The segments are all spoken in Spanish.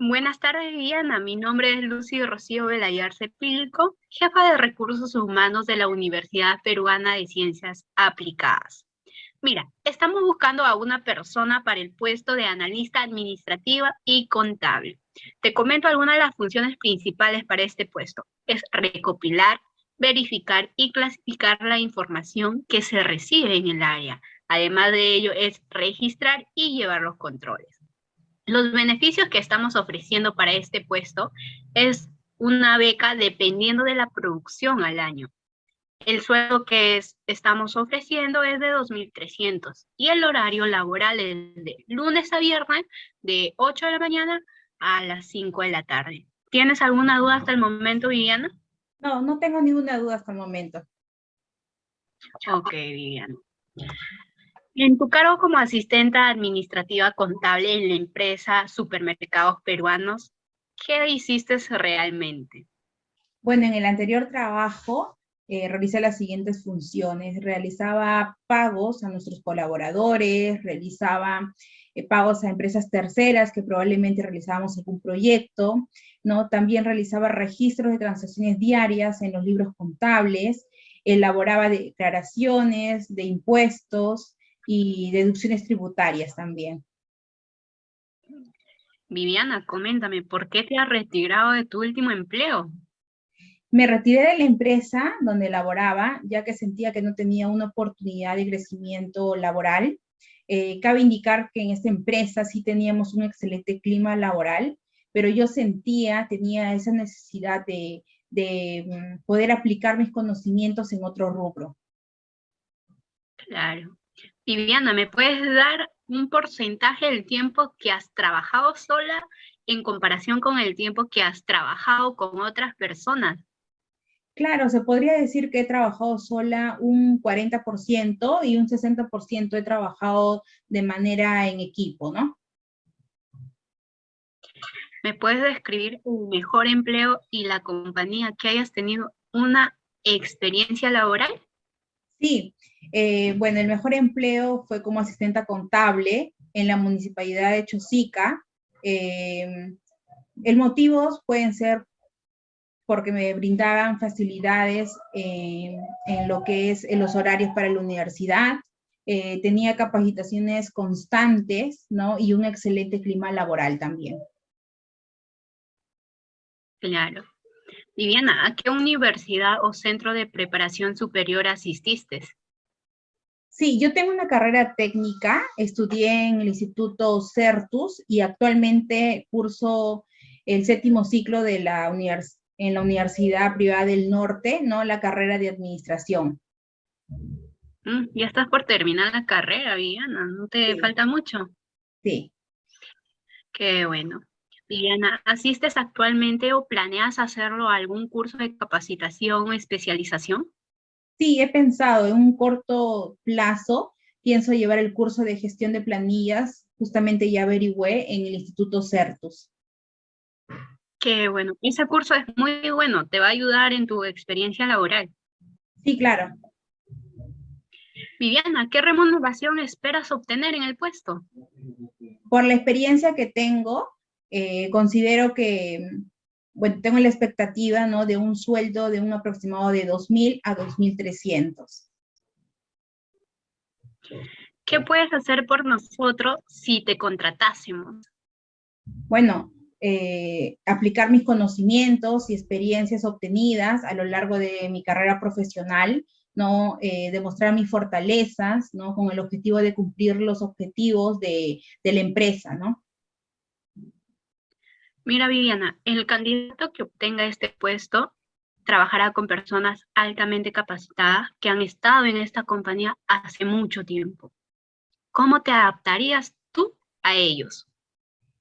Buenas tardes, Viviana. Mi nombre es Lucy Rocío Velayarse Pilco, jefa de Recursos Humanos de la Universidad Peruana de Ciencias Aplicadas. Mira, estamos buscando a una persona para el puesto de analista administrativa y contable. Te comento algunas de las funciones principales para este puesto. Es recopilar, verificar y clasificar la información que se recibe en el área. Además de ello, es registrar y llevar los controles. Los beneficios que estamos ofreciendo para este puesto es una beca dependiendo de la producción al año. El sueldo que estamos ofreciendo es de 2.300 y el horario laboral es de lunes a viernes de 8 de la mañana a las 5 de la tarde. ¿Tienes alguna duda hasta el momento, Viviana? No, no tengo ninguna duda hasta el momento. Ok, Viviana. En tu cargo como asistenta administrativa contable en la empresa Supermercados Peruanos, ¿qué hiciste realmente? Bueno, en el anterior trabajo eh, las siguientes funciones. Realizaba pagos a nuestros colaboradores, realizaba eh, pagos a empresas terceras que probablemente realizábamos algún proyecto, ¿no? También realizaba registros de transacciones diarias en los libros contables, elaboraba declaraciones de impuestos, y deducciones tributarias también. Viviana, coméntame, ¿por qué te has retirado de tu último empleo? Me retiré de la empresa donde laboraba, ya que sentía que no tenía una oportunidad de crecimiento laboral. Eh, cabe indicar que en esta empresa sí teníamos un excelente clima laboral, pero yo sentía, tenía esa necesidad de, de mm, poder aplicar mis conocimientos en otro rubro. Claro. Viviana, ¿me puedes dar un porcentaje del tiempo que has trabajado sola en comparación con el tiempo que has trabajado con otras personas? Claro, se podría decir que he trabajado sola un 40% y un 60% he trabajado de manera en equipo, ¿no? ¿Me puedes describir tu mejor empleo y la compañía que hayas tenido una experiencia laboral? Sí, eh, bueno, el mejor empleo fue como asistenta contable en la municipalidad de Chosica. Eh, el motivo pueden ser porque me brindaban facilidades en lo que es en los horarios para la universidad, eh, tenía capacitaciones constantes, ¿no? Y un excelente clima laboral también. Claro. Viviana, ¿a qué universidad o centro de preparación superior asististe? Sí, yo tengo una carrera técnica, estudié en el Instituto Certus y actualmente curso el séptimo ciclo de la en la Universidad Privada del Norte, ¿no? La carrera de Administración. Mm, ya estás por terminar la carrera, Viviana, ¿no te falta mucho? Sí. Qué bueno. Viviana, ¿asistes actualmente o planeas hacerlo a algún curso de capacitación o especialización? Sí, he pensado en un corto plazo, pienso llevar el curso de gestión de planillas, justamente ya averigüé en el Instituto Certus. Qué bueno, ese curso es muy bueno, te va a ayudar en tu experiencia laboral. Sí, claro. Viviana, ¿qué remuneración esperas obtener en el puesto? Por la experiencia que tengo, eh, considero que, bueno, tengo la expectativa, ¿no? De un sueldo de un aproximado de 2.000 a 2.300. ¿Qué puedes hacer por nosotros si te contratásemos? Bueno, eh, aplicar mis conocimientos y experiencias obtenidas a lo largo de mi carrera profesional, ¿no? Eh, demostrar mis fortalezas, ¿no? Con el objetivo de cumplir los objetivos de, de la empresa, ¿no? Mira, Viviana, el candidato que obtenga este puesto trabajará con personas altamente capacitadas que han estado en esta compañía hace mucho tiempo. ¿Cómo te adaptarías tú a ellos?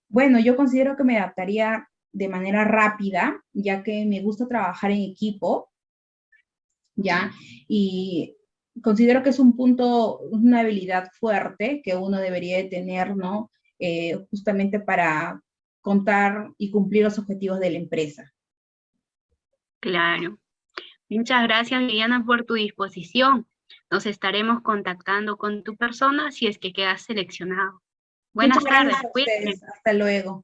Bueno, yo considero que me adaptaría de manera rápida, ya que me gusta trabajar en equipo, ¿ya? Y considero que es un punto, una habilidad fuerte que uno debería de tener, ¿no? Eh, justamente para contar y cumplir los objetivos de la empresa. Claro. Muchas gracias, Liliana, por tu disposición. Nos estaremos contactando con tu persona si es que quedas seleccionado. Buenas tardes. Hasta luego.